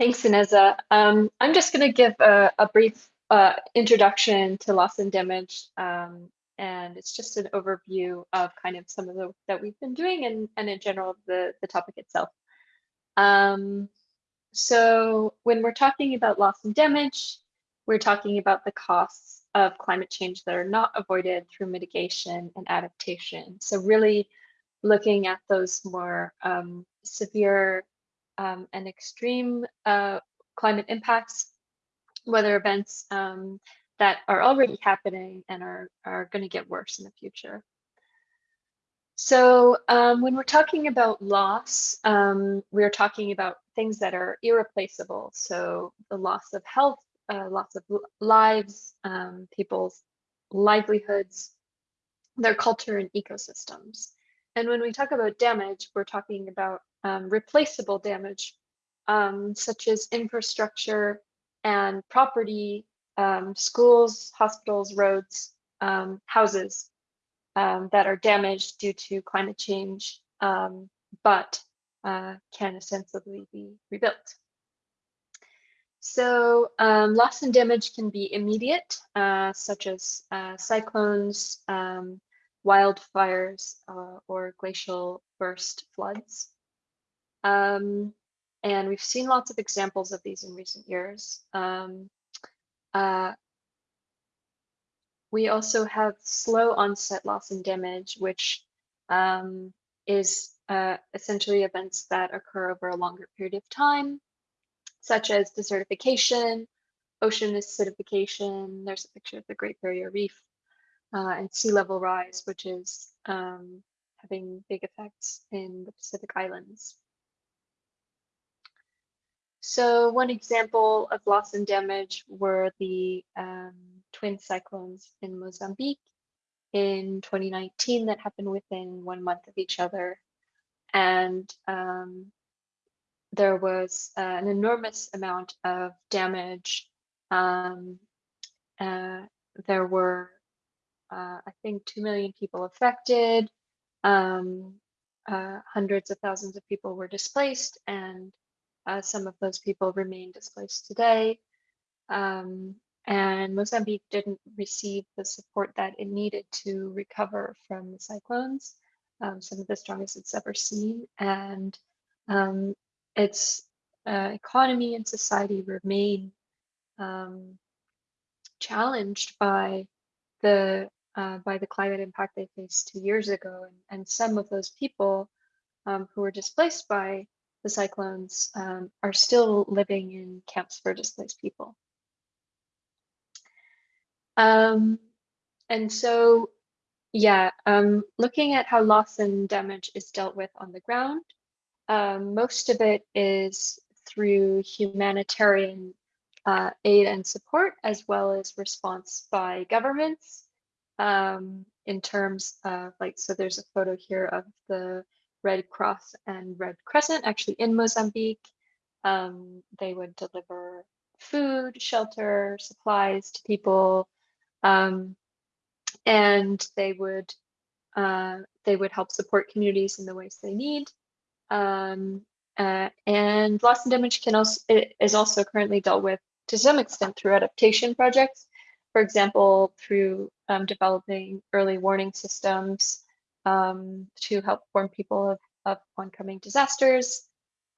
Thanks, Ineza. Um, I'm just going to give a, a brief uh, introduction to loss and damage, um, and it's just an overview of kind of some of the that we've been doing and, and in general the, the topic itself. Um, so when we're talking about loss and damage, we're talking about the costs of climate change that are not avoided through mitigation and adaptation. So really looking at those more um, severe um, and extreme uh, climate impacts, weather events um, that are already happening and are, are going to get worse in the future. So um, when we're talking about loss, um, we're talking about things that are irreplaceable. So the loss of health, uh, loss of lives, um, people's livelihoods, their culture and ecosystems. And when we talk about damage, we're talking about um, replaceable damage, um, such as infrastructure and property, um, schools, hospitals, roads, um, houses um, that are damaged due to climate change, um, but uh, can ostensibly be rebuilt. So um, loss and damage can be immediate, uh, such as uh, cyclones, um, wildfires, uh, or glacial burst floods. Um, and we've seen lots of examples of these in recent years. Um, uh, we also have slow onset loss and damage, which um, is uh, essentially events that occur over a longer period of time, such as desertification, ocean acidification. There's a picture of the Great Barrier Reef uh, and sea level rise, which is um, having big effects in the Pacific Islands. So one example of loss and damage were the um, twin cyclones in Mozambique in 2019 that happened within one month of each other. And um, there was uh, an enormous amount of damage. Um, uh, there were, uh, I think, 2 million people affected. Um, uh, hundreds of thousands of people were displaced and uh, some of those people remain displaced today. Um, and Mozambique didn't receive the support that it needed to recover from the cyclones, um, some of the strongest it's ever seen. And um, its uh, economy and society remain um, challenged by the uh, by the climate impact they faced two years ago. And, and some of those people um, who were displaced by the cyclones um, are still living in camps for displaced people. Um, and so, yeah, um, looking at how loss and damage is dealt with on the ground, um, most of it is through humanitarian uh, aid and support, as well as response by governments um, in terms of like, so there's a photo here of the Red Cross and Red Crescent actually in Mozambique. Um, they would deliver food, shelter, supplies to people, um, and they would uh, they would help support communities in the ways they need. Um, uh, and loss and damage can also is also currently dealt with to some extent through adaptation projects. For example, through um, developing early warning systems um, to help warn people of, of oncoming disasters.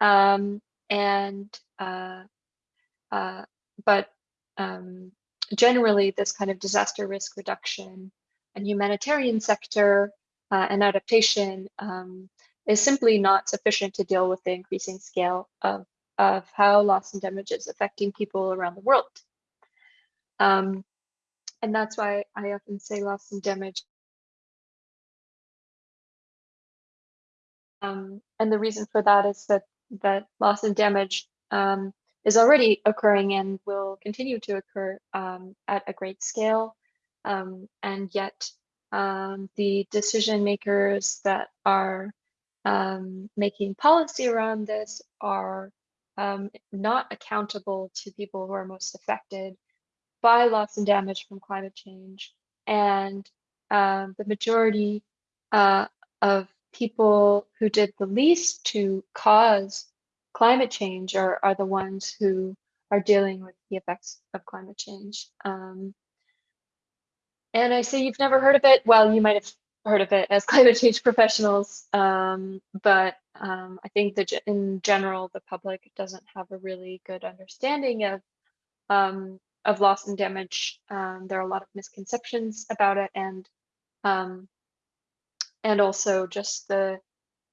Um, and uh, uh, but um, generally, this kind of disaster risk reduction and humanitarian sector uh, and adaptation um, is simply not sufficient to deal with the increasing scale of, of how loss and damage is affecting people around the world. Um, and that's why I often say loss and damage Um, and the reason for that is that that loss and damage um, is already occurring and will continue to occur um, at a great scale. Um, and yet um, the decision makers that are um, making policy around this are not accountable to people who are most affected by loss and damage from climate change. And the majority uh, of people who did the least to cause climate change are, are the ones who are dealing with the effects of climate change. Um, and I say you've never heard of it. Well, you might have heard of it as climate change professionals, um, but um, I think that in general, the public doesn't have a really good understanding of um, of loss and damage. Um, there are a lot of misconceptions about it, and um, and also just the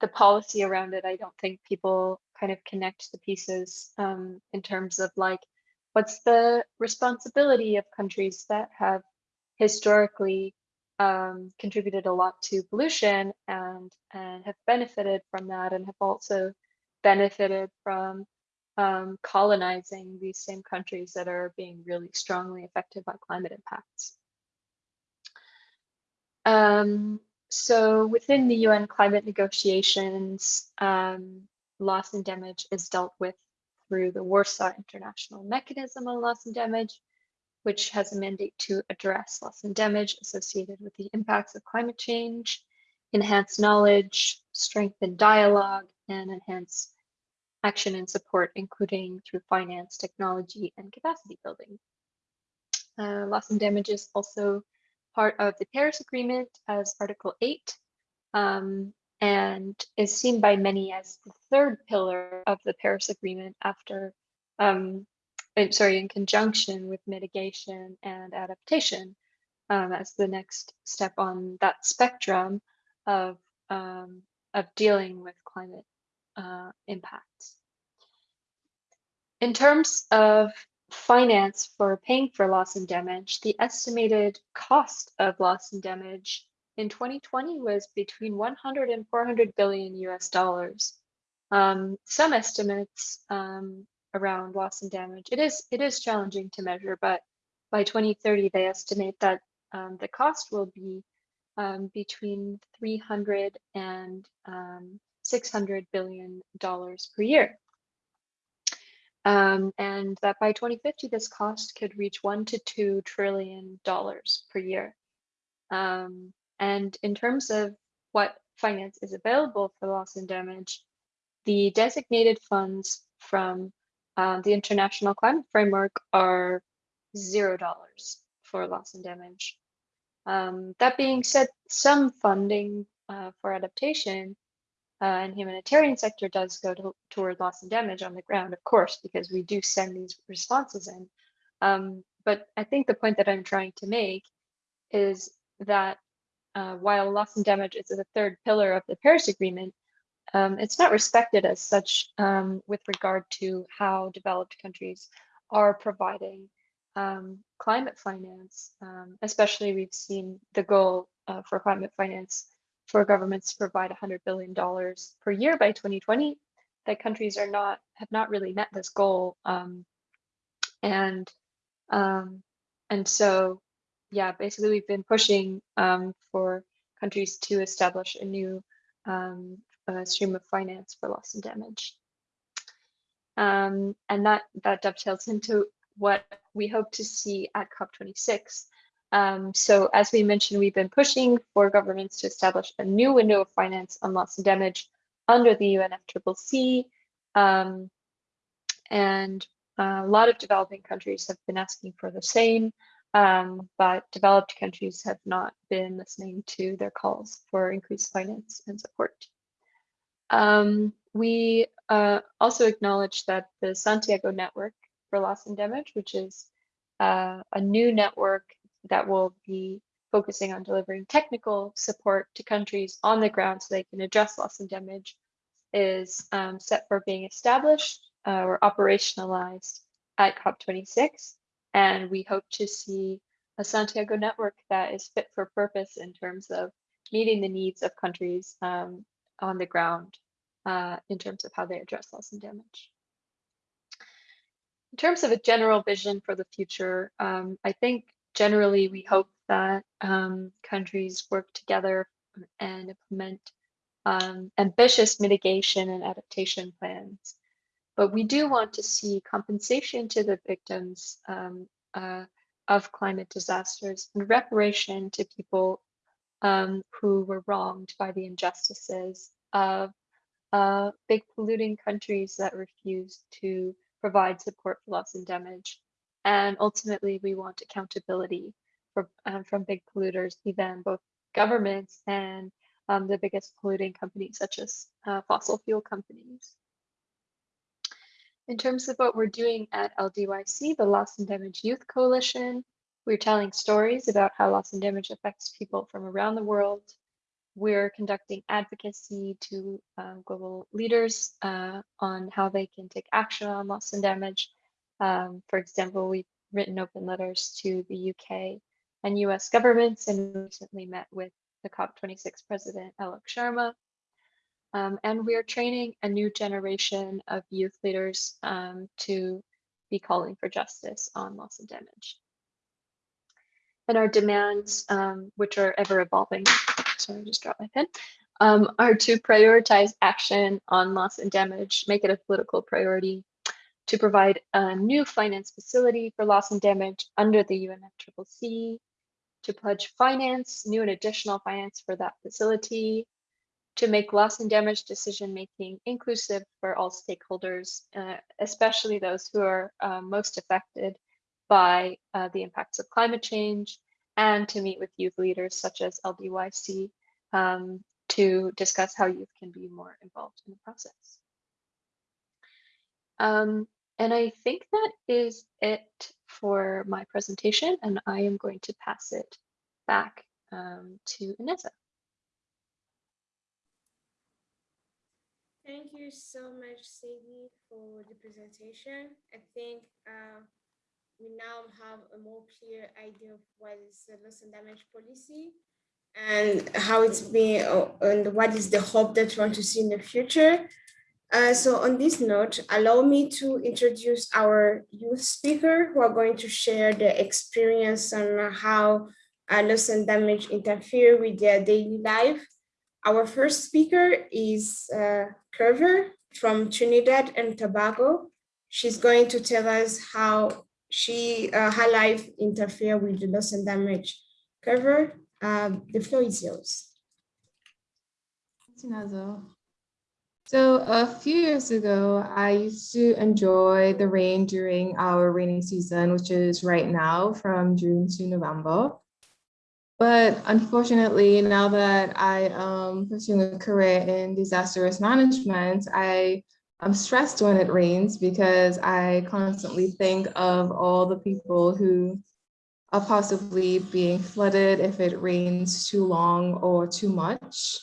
the policy around it. I don't think people kind of connect the pieces um, in terms of like what's the responsibility of countries that have historically um, contributed a lot to pollution and and have benefited from that and have also benefited from um, colonizing these same countries that are being really strongly affected by climate impacts. Um, so within the UN climate negotiations, um, loss and damage is dealt with through the Warsaw International Mechanism on Loss and Damage, which has a mandate to address loss and damage associated with the impacts of climate change, enhance knowledge, strengthen dialogue, and enhance action and support, including through finance, technology, and capacity building. Uh, loss and damage is also part of the Paris Agreement as Article 8 um, and is seen by many as the third pillar of the Paris Agreement after um, sorry, in conjunction with mitigation and adaptation um, as the next step on that spectrum of, um, of dealing with climate uh, impacts. In terms of finance for paying for loss and damage, the estimated cost of loss and damage in 2020 was between 100 and 400 billion US dollars. Um, some estimates um, around loss and damage. It is it is challenging to measure, but by 2030 they estimate that um, the cost will be um, between 300 and um, 600 billion dollars per year. Um, and that by 2050 this cost could reach one to two trillion dollars per year. Um, and in terms of what finance is available for loss and damage, the designated funds from uh, the International Climate Framework are zero dollars for loss and damage. Um, that being said, some funding uh, for adaptation uh, and humanitarian sector does go to, toward loss and damage on the ground, of course, because we do send these responses in. Um, but I think the point that I'm trying to make is that uh, while loss and damage is the third pillar of the Paris Agreement, um, it's not respected as such um, with regard to how developed countries are providing um, climate finance. Um, especially, we've seen the goal uh, for climate finance for governments to provide $100 billion per year by 2020. That countries are not have not really met this goal, um, and um, and so yeah, basically we've been pushing for countries to establish a new um, uh, stream of finance for loss and damage. Um, and that, that dovetails into what we hope to see at COP26. Um, so as we mentioned, we've been pushing for governments to establish a new window of finance on loss and damage under the UNFCCC. Um, and uh, a lot of developing countries have been asking for the same, um, but developed countries have not been listening to their calls for increased finance and support. Um, we uh, also acknowledge that the Santiago Network for Loss and Damage, which is uh, a new network that will be focusing on delivering technical support to countries on the ground so they can address loss and damage, is um, set for being established uh, or operationalized at COP26. And we hope to see a Santiago network that is fit for purpose in terms of meeting the needs of countries um, on the ground uh, in terms of how they address loss and damage. In terms of a general vision for the future, um, I think generally we hope that um, countries work together and implement um, ambitious mitigation and adaptation plans. But we do want to see compensation to the victims um, uh, of climate disasters and reparation to people um, who were wronged by the injustices of uh, big polluting countries that refuse to provide support for loss and damage. And ultimately, we want accountability for, um, from big polluters, even both governments and um, the biggest polluting companies, such as uh, fossil fuel companies. In terms of what we're doing at LDYC, the Loss and Damage Youth Coalition, we're telling stories about how loss and damage affects people from around the world. We're conducting advocacy to um, global leaders uh, on how they can take action on loss and damage. Um, for example, we've written open letters to the UK and US governments and recently met with the COP26 president, Alok Sharma, um, and we are training a new generation of youth leaders um, to be calling for justice on loss and damage. And our demands, um, which are ever evolving, sorry, I just dropped my pen, um, are to prioritize action on loss and damage, make it a political priority, to provide a new finance facility for loss and damage under the UNFCCC, to pledge finance, new and additional finance for that facility, to make loss and damage decision making inclusive for all stakeholders, uh, especially those who are uh, most affected by uh, the impacts of climate change, and to meet with youth leaders such as LDYC um, to discuss how youth can be more involved in the process. Um, and I think that is it for my presentation, and I am going to pass it back um, to Ineza. Thank you so much, Sadie, for the presentation. I think uh, we now have a more clear idea of what is the loss and damage policy and how it's been uh, and what is the hope that we want to see in the future. Uh, so on this note, allow me to introduce our youth speaker who are going to share their experience on how uh, loss and damage interfere with their daily life our first speaker is uh, Curver from Trinidad and Tobago. She's going to tell us how she, uh, her life interfere with the loss and damage. Curver, um, the floor is yours. So a few years ago, I used to enjoy the rain during our rainy season, which is right now from June to November. But unfortunately, now that I am pursuing a career in disaster risk management, I am stressed when it rains because I constantly think of all the people who are possibly being flooded if it rains too long or too much.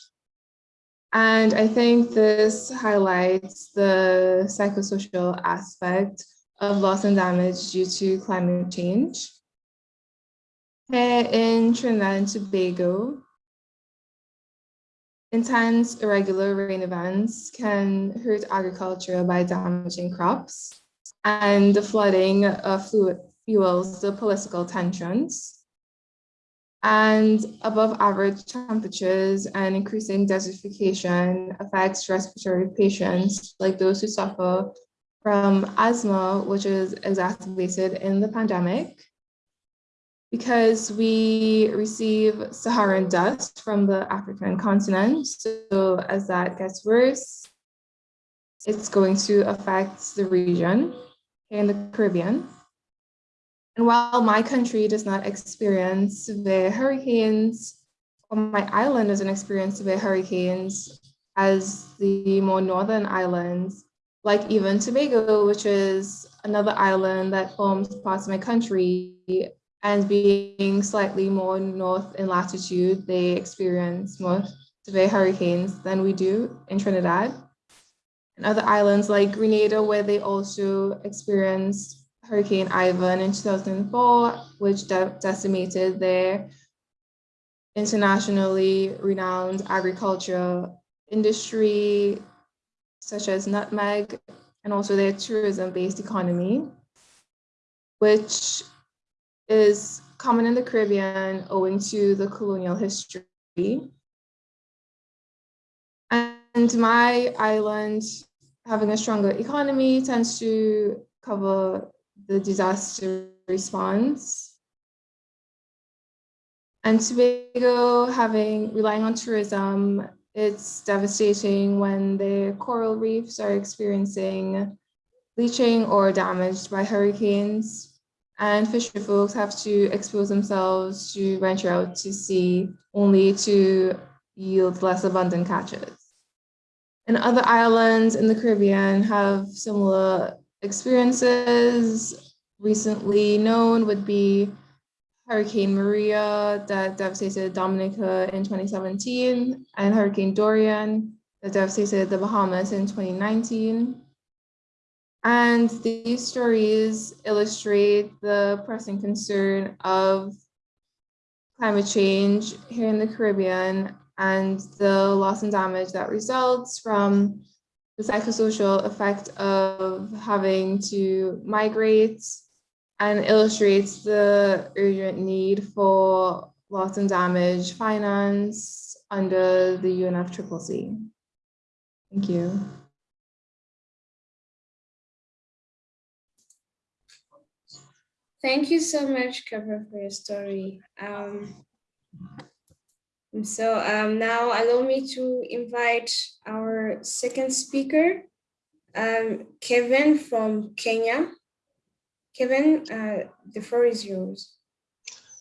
And I think this highlights the psychosocial aspect of loss and damage due to climate change. In Trinidad and Tobago, intense irregular rain events can hurt agriculture by damaging crops, and the flooding fuels the political tensions. And above average temperatures and increasing desertification affects respiratory patients like those who suffer from asthma, which is exacerbated in the pandemic, because we receive Saharan dust from the African continent. So as that gets worse, it's going to affect the region in the Caribbean. And while my country does not experience severe hurricanes, or my island doesn't experience severe hurricanes as the more northern islands, like even Tobago, which is another island that forms part of my country, and being slightly more north in latitude, they experience more severe hurricanes than we do in Trinidad. And other islands like Grenada, where they also experienced Hurricane Ivan in 2004, which de decimated their internationally renowned agriculture industry, such as nutmeg, and also their tourism-based economy, which is common in the Caribbean owing to the colonial history. And my island, having a stronger economy, tends to cover the disaster response. And Tobago, having relying on tourism, It's devastating when the coral reefs are experiencing bleaching or damaged by hurricanes and fisher folks have to expose themselves to venture out to sea only to yield less abundant catches. And other islands in the Caribbean have similar experiences. Recently known would be Hurricane Maria that devastated Dominica in 2017 and Hurricane Dorian that devastated the Bahamas in 2019. And these stories illustrate the pressing concern of climate change here in the Caribbean and the loss and damage that results from the psychosocial effect of having to migrate and illustrates the urgent need for loss and damage finance under the UNFCCC. Thank you. Thank you so much, Kavra, for your story. Um, so um, now allow me to invite our second speaker, um, Kevin from Kenya. Kevin, uh, the floor is yours.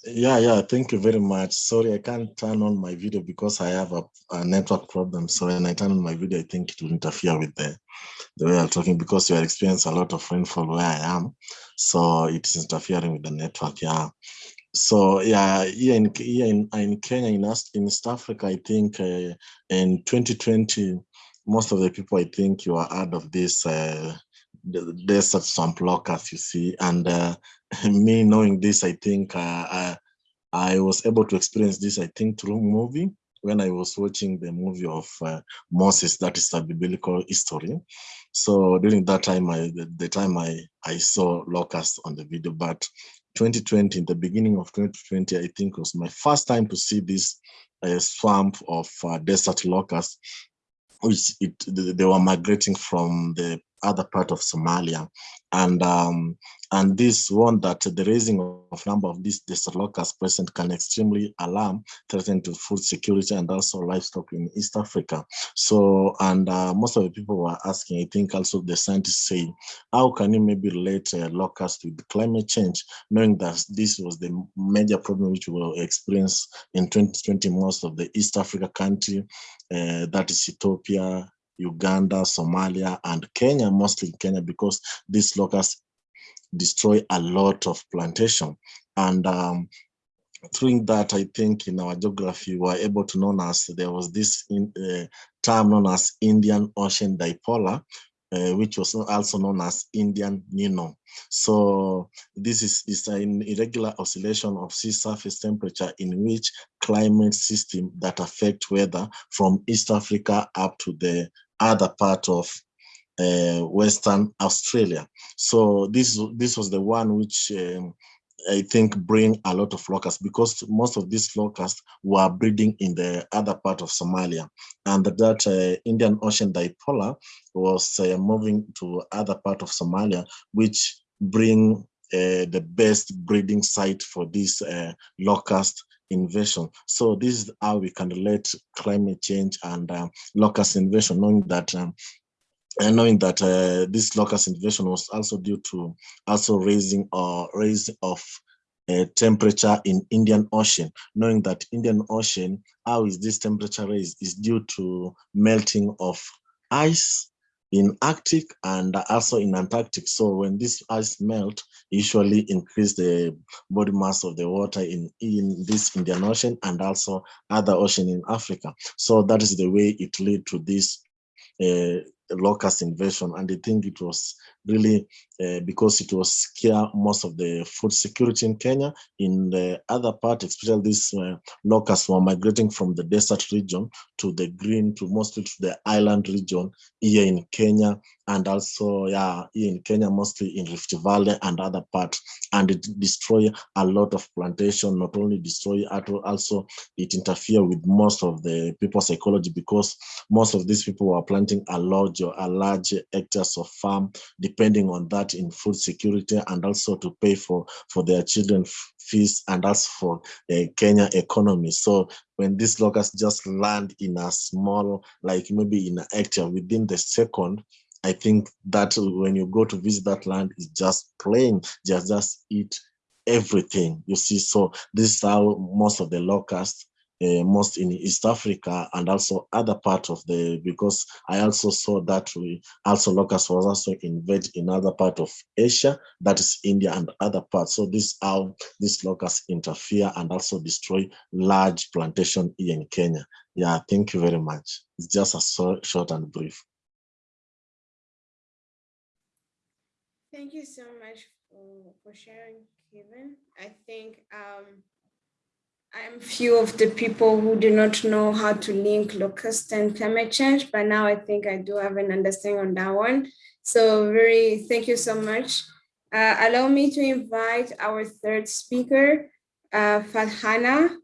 Yeah, yeah, thank you very much. Sorry, I can't turn on my video because I have a, a network problem. So when I turn on my video, I think it will interfere with the, the way I'm talking because we are experiencing a lot of rainfall where I am. So it is interfering with the network, yeah. So yeah, here in, here in, in Kenya, in, in East Africa, I think uh, in 2020, most of the people, I think you are out of this uh, desert swamp locusts, you see, and uh, me knowing this, I think uh, I, I was able to experience this, I think, through movie when I was watching the movie of uh, Moses, that is a biblical history. So during that time, I, the, the time I, I saw locusts on the video, but 2020, in the beginning of 2020, I think was my first time to see this uh, swamp of uh, desert locusts, which it, they were migrating from the other part of Somalia. And um, and this one that the raising of number of these locusts present can extremely alarm, threaten to food security and also livestock in East Africa. So, and uh, most of the people were asking, I think also the scientists say, how can you maybe relate uh, locusts with climate change, knowing that this was the major problem which we will experience in 2020, most of the East Africa country, uh, that is Ethiopia, Uganda, Somalia, and Kenya, mostly Kenya, because these locusts destroy a lot of plantation. And um, through that, I think in our geography, we were able to know as there was this in, uh, term known as Indian Ocean Dipolar, uh, which was also known as Indian Nino. So this is, is an irregular oscillation of sea surface temperature in which climate system that affect weather from East Africa up to the other part of uh, Western Australia. So this this was the one which um, I think bring a lot of locusts because most of these locusts were breeding in the other part of Somalia, and that uh, Indian Ocean dipolar was uh, moving to other part of Somalia, which bring uh, the best breeding site for this uh, locust invasion. So this is how we can relate climate change and uh, locust invasion, knowing that um, and knowing that uh, this locust invasion was also due to also raising or uh, raising of uh, temperature in Indian Ocean, knowing that Indian Ocean, how is this temperature raised is due to melting of ice in Arctic and also in Antarctic. So when this ice melt, usually increase the body mass of the water in, in this Indian Ocean and also other ocean in Africa. So that is the way it lead to this uh, locust invasion. And I think it was really uh, because it was scare most of the food security in Kenya. In the other part, especially these uh, locusts were migrating from the desert region to the green, to mostly to the island region here in Kenya, and also yeah, in Kenya, mostly in Rift Valley and other parts. And it destroy a lot of plantation, not only destroy, also it interfere with most of the people's psychology because most of these people were planting a large or a large hectares of farm, depending on that in food security and also to pay for, for their children fees and also for the Kenya economy. So when these locusts just land in a small, like maybe in an hectare within the second, I think that when you go to visit that land, it's just plain, just just eat everything. You see, so this is how most of the locusts, uh, most in East Africa and also other part of the, because I also saw that we also locusts was also invade in other part of Asia, that is India and other parts. So this is how these locusts interfere and also destroy large plantation here in Kenya. Yeah, thank you very much. It's just a so, short and brief. Thank you so much for, for sharing, Kevin. I think um, I'm few of the people who do not know how to link locust and climate change, but now I think I do have an understanding on that one. So very, thank you so much. Uh, allow me to invite our third speaker, uh, Farhana.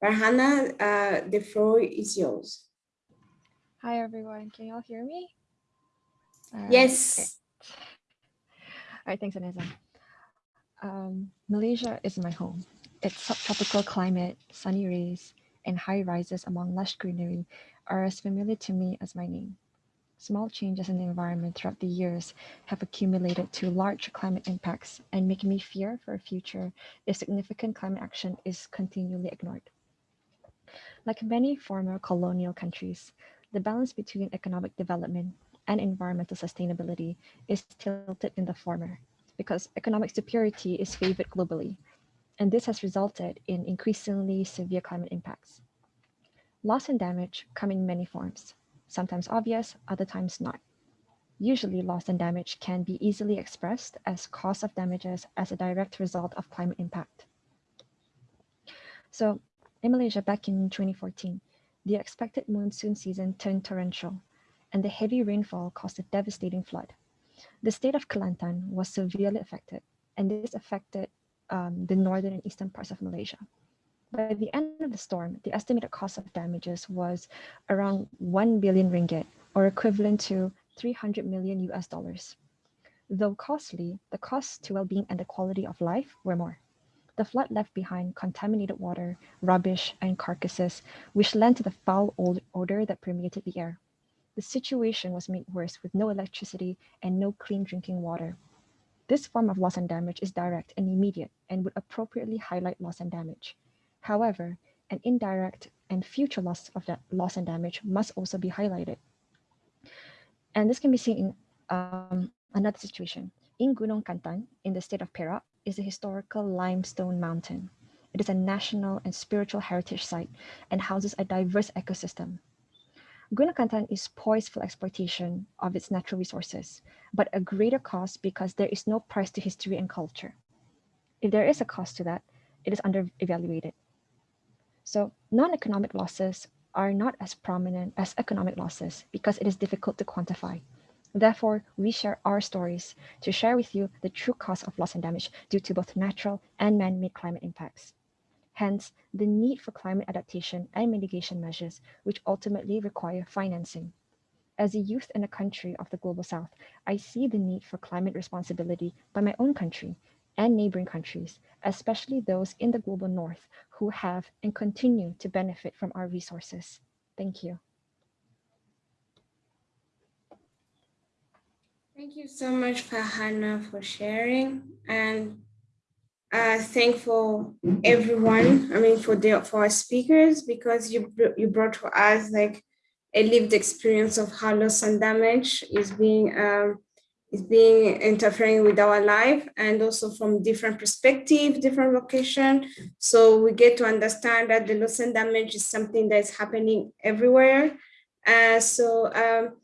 Farhana, uh, the floor is yours. Hi everyone, can you all hear me? All Yes. right. All right, thanks, Anessa. Um, Malaysia is my home. Its subtropical climate, sunny rays, and high rises among lush greenery are as familiar to me as my name. Small changes in the environment throughout the years have accumulated to large climate impacts and make me fear for a future if significant climate action is continually ignored. Like many former colonial countries, the balance between economic development and environmental sustainability is tilted in the former because economic superiority is favored globally, and this has resulted in increasingly severe climate impacts. Loss and damage come in many forms, sometimes obvious, other times not. Usually loss and damage can be easily expressed as cost of damages as a direct result of climate impact. So in Malaysia back in 2014, the expected monsoon season turned torrential and the heavy rainfall caused a devastating flood. The state of Kelantan was severely affected, and this affected um, the northern and eastern parts of Malaysia. By the end of the storm, the estimated cost of damages was around 1 billion ringgit, or equivalent to 300 million US dollars. Though costly, the costs to well-being and the quality of life were more. The flood left behind contaminated water, rubbish, and carcasses, which led to the foul odor that permeated the air. The situation was made worse with no electricity and no clean drinking water. This form of loss and damage is direct and immediate and would appropriately highlight loss and damage. However, an indirect and future loss of that loss and damage must also be highlighted. And this can be seen in um, another situation. In Gunung Kanthan, in the state of Perak, is a historical limestone mountain. It is a national and spiritual heritage site and houses a diverse ecosystem. Gunung Kanthan is poised for exploitation of its natural resources, but a greater cost because there is no price to history and culture. If there is a cost to that, it is under-evaluated. So non-economic losses are not as prominent as economic losses because it is difficult to quantify. Therefore, we share our stories to share with you the true cost of loss and damage due to both natural and man-made climate impacts. Hence, the need for climate adaptation and mitigation measures, which ultimately require financing. As a youth in a country of the Global South, I see the need for climate responsibility by my own country and neighboring countries, especially those in the Global North who have and continue to benefit from our resources. Thank you. Thank you so much, Farhana, for sharing. And uh, thankful everyone, I mean, for the for our speakers, because you, you brought to us like a lived experience of how loss and damage is being um, is being interfering with our life and also from different perspective, different location. So we get to understand that the loss and damage is something that's happening everywhere. Uh, so um,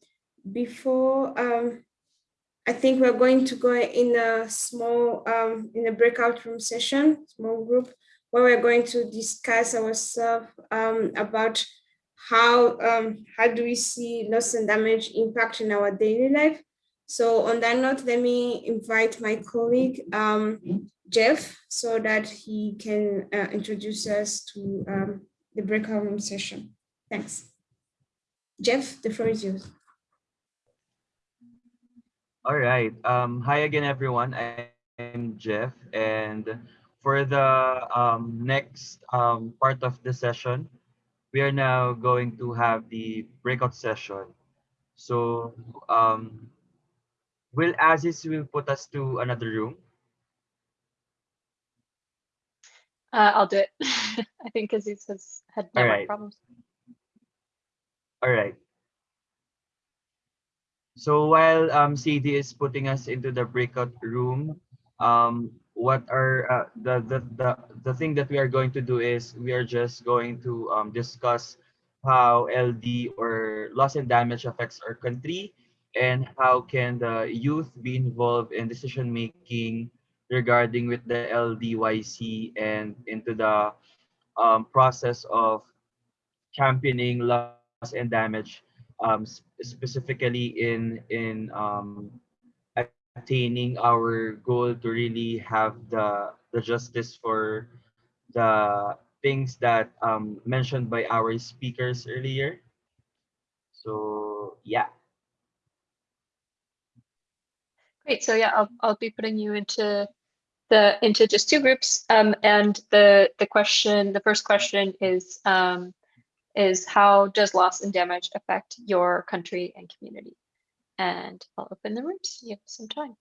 before um, I think we're going to go in a small, um, in a breakout room session, small group, where we're going to discuss ourselves um, about how, um, how do we see loss and damage impact in our daily life. So on that note, let me invite my colleague, um, Jeff, so that he can uh, introduce us to um, the breakout room session. Thanks. Jeff, the floor is yours. All right. Um, hi again, everyone. I'm Jeff, and for the um, next um, part of the session, we are now going to have the breakout session. So, um, will Aziz will put us to another room? Uh, I'll do it. I think Aziz has had network Alright. problems. All right. So while um, CD is putting us into the breakout room, um, what are uh, the, the the the thing that we are going to do is we are just going to um, discuss how LD or loss and damage affects our country and how can the youth be involved in decision making regarding with the LDYC and into the um, process of championing loss and damage um, specifically in in um, attaining our goal to really have the the justice for the things that um, mentioned by our speakers earlier. So yeah, Great. So yeah, I'll I'll be putting you into the into just two groups. Um, and the the question, the first question is um, is how does loss and damage affect your country and community? And I'll open the rooms. You have some time.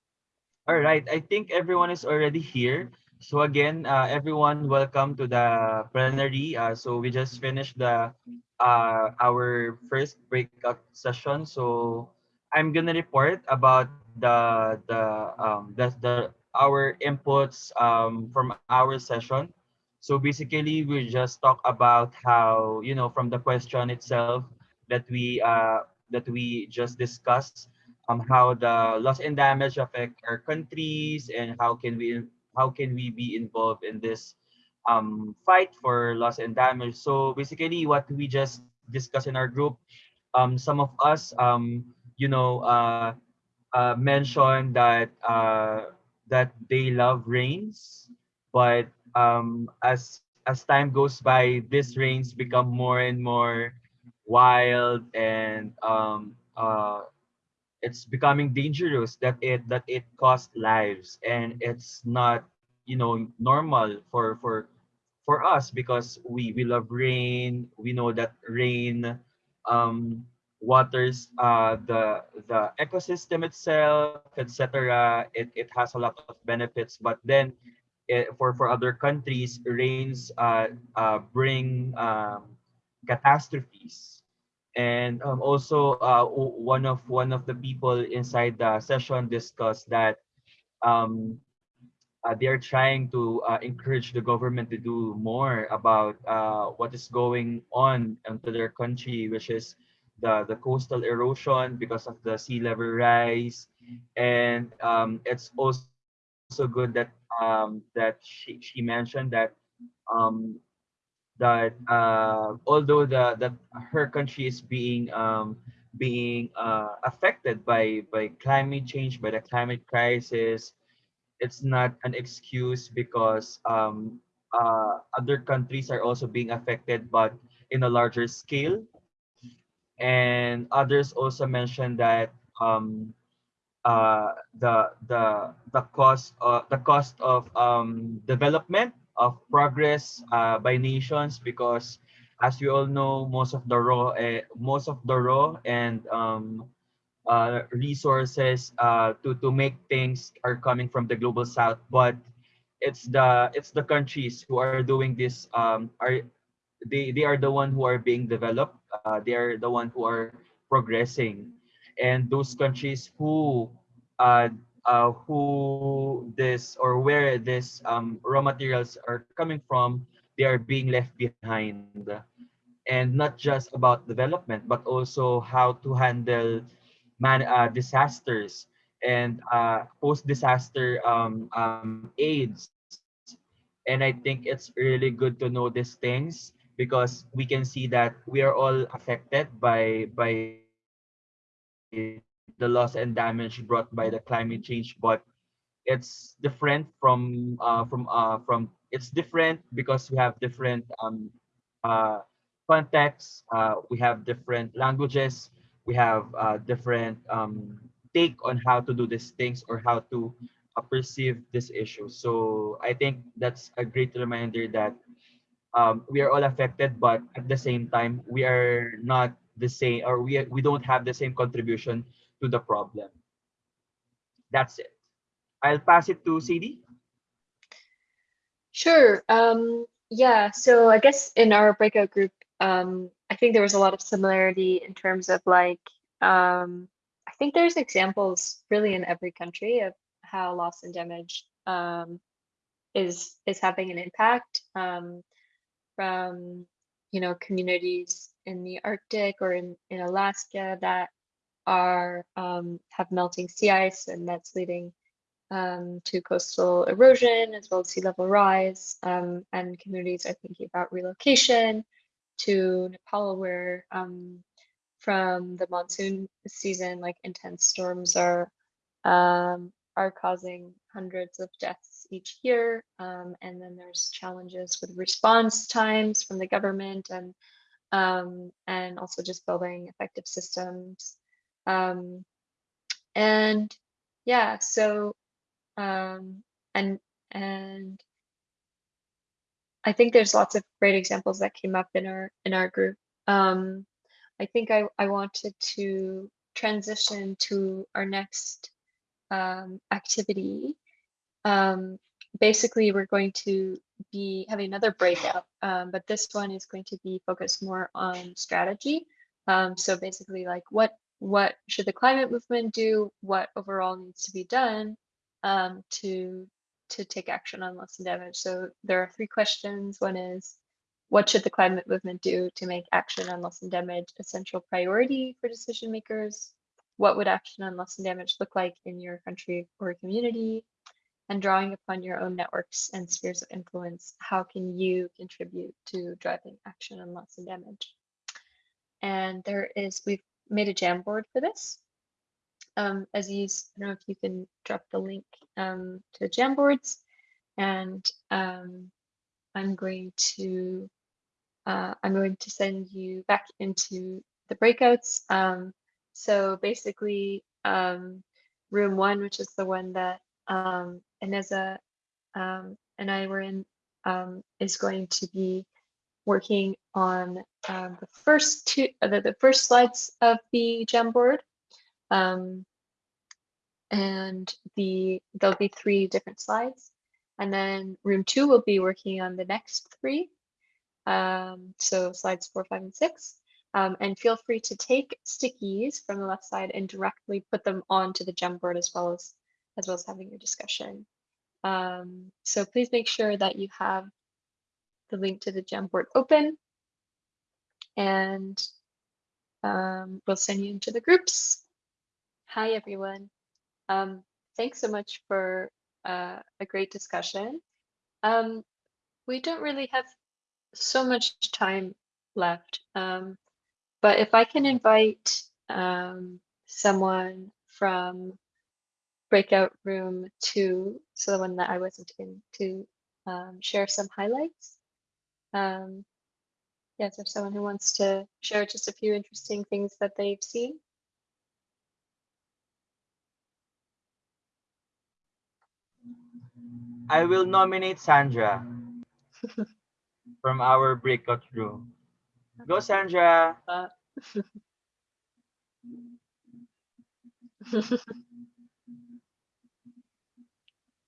all right. I think everyone is already here. So again, uh, everyone, welcome to the plenary. Uh, so we just finished the uh, our first breakout session. So I'm gonna report about the the um the, the our inputs um from our session. So basically, we just talk about how you know from the question itself that we uh that we just discussed um how the loss and damage affect our countries and how can we how can we be involved in this um fight for loss and damage. So basically what we just discussed in our group um some of us um you know uh, uh mentioned that uh that they love rains but um as as time goes by these rains become more and more wild and um uh it's becoming dangerous that it that it costs lives. And it's not you know normal for for for us because we we love rain. We know that rain um waters uh the the ecosystem itself etc it, it has a lot of benefits. But then for for other countries rains uh, uh bring um catastrophes and um, also uh, one of one of the people inside the session discussed that um, uh, they are trying to uh, encourage the government to do more about uh, what is going on into their country, which is the, the coastal erosion because of the sea level rise. And um, it's also good that um, that she, she mentioned that um, that uh, although the that her country is being um, being uh, affected by by climate change, by the climate crisis, it's not an excuse because um, uh, other countries are also being affected, but in a larger scale. And others also mentioned that um, uh, the the the cost uh, the cost of um, development of progress uh, by nations because as we all know most of the raw uh, most of the raw and um, uh, resources uh, to to make things are coming from the global south but it's the it's the countries who are doing this um, are they they are the one who are being developed uh, they are the one who are progressing and those countries who uh, uh, who this or where this um, raw materials are coming from they are being left behind. And not just about development but also how to handle man uh, disasters and uh, post disaster um, um, aids. And i think it's really good to know these things because we can see that we are all affected by by damage brought by the climate change but it's different from uh, from uh, from it's different because we have different um, uh, contexts uh, we have different languages we have uh, different um, take on how to do these things or how to uh, perceive this issue. So I think that's a great reminder that um, we are all affected, but at the same time, we are not the same, or we we don't have the same contribution to the problem. That's it. I'll pass it to CD. Sure. Um, yeah, so I guess in our breakout group, um, I think there was a lot of similarity in terms of like, um, I think there's examples really in every country of how loss and damage um, is is having an impact um, from you know communities in the Arctic or in, in Alaska that are um, have melting sea ice and that's leading um, to coastal erosion as well as sea level rise. Um, and communities are thinking about relocation to Nepal, where um, from the monsoon season, like intense storms are um, are causing hundreds of deaths each year. Um, and then there's challenges with response times from the government and um, and also just building effective systems. Um, and yeah, so um, and and I think there's lots of great examples that came up in our in our group. Um, I think I, I wanted to transition to our next um, activity. Um, basically, we're going to be having another breakout, um, but this one is going to be focused more on strategy. Um, so basically, like what what should the climate movement do? What overall needs to be done um, to to take action on loss and damage. So there are three questions. One is, what should the climate movement do to make action on loss and damage a central priority for decision makers? What would action on loss and damage look like in your country or community? And drawing upon your own networks and spheres of influence, how can you contribute to driving action on loss and damage? And there is, we've made a Jamboard for this. Um, you, I don't know if you can drop the link um, to Jamboards and um, I'm going to uh, I'm going to send you back into the breakouts. Um, so basically, um, room one, which is the one that um, Ineza um, and I were in, um, is going to be working on um, the first two, uh, the, the first slides of the Jamboard. Um, and the there'll be three different slides. And then room two will be working on the next three. Um, so slides four, five, and six. Um, and feel free to take stickies from the left side and directly put them onto the Jamboard as well as as well as having your discussion. Um, so please make sure that you have the link to the Jamboard open and um, we'll send you into the groups. Hi, everyone. Um, thanks so much for uh, a great discussion. Um, we don't really have so much time left, um, but if I can invite um, someone from breakout room two, so the one that I wasn't in, to um, share some highlights. Um, yes, if someone who wants to share just a few interesting things that they've seen. I will nominate Sandra from our breakout room. Go, Sandra. Uh,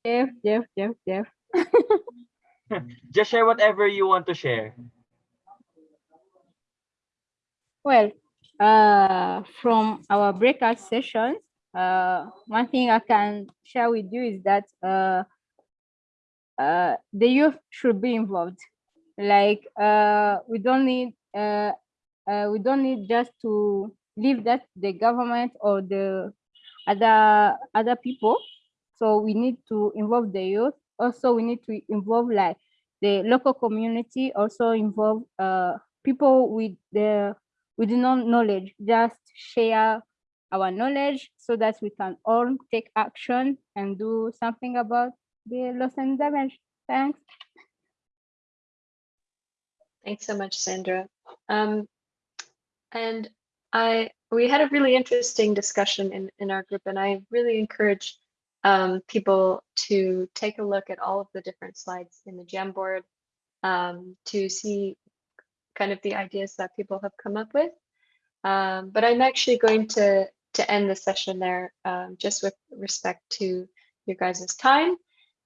Jeff, Jeff, Jeff, Jeff. Just share whatever you want to share. Well, uh, from our breakout sessions, uh, one thing I can share with you is that uh, uh, the youth should be involved. Like uh, we don't need uh, uh, we don't need just to leave that the government or the other other people. So we need to involve the youth. Also, we need to involve like the local community. Also involve uh, people with the with no knowledge. Just share our knowledge so that we can all take action and do something about the loss and damage. Thanks. Thanks so much, Sandra. Um, and I we had a really interesting discussion in in our group, and I really encourage um, people to take a look at all of the different slides in the Jamboard um, to see kind of the ideas that people have come up with. Um, but I'm actually going to to end the session there, um, just with respect to your guys' time.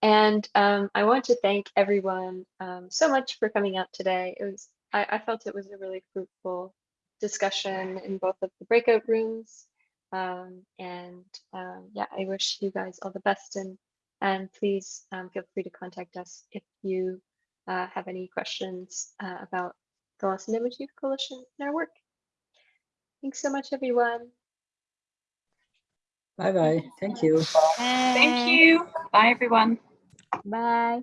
And um, I want to thank everyone um, so much for coming out today. It was I, I felt it was a really fruitful discussion in both of the breakout rooms. Um, and um, yeah, I wish you guys all the best and and please um, feel free to contact us if you uh, have any questions uh, about the Loss and Damage Youth Coalition and our work. Thanks so much, everyone. Bye bye. Thank you. Thank you. Bye, everyone. Bye.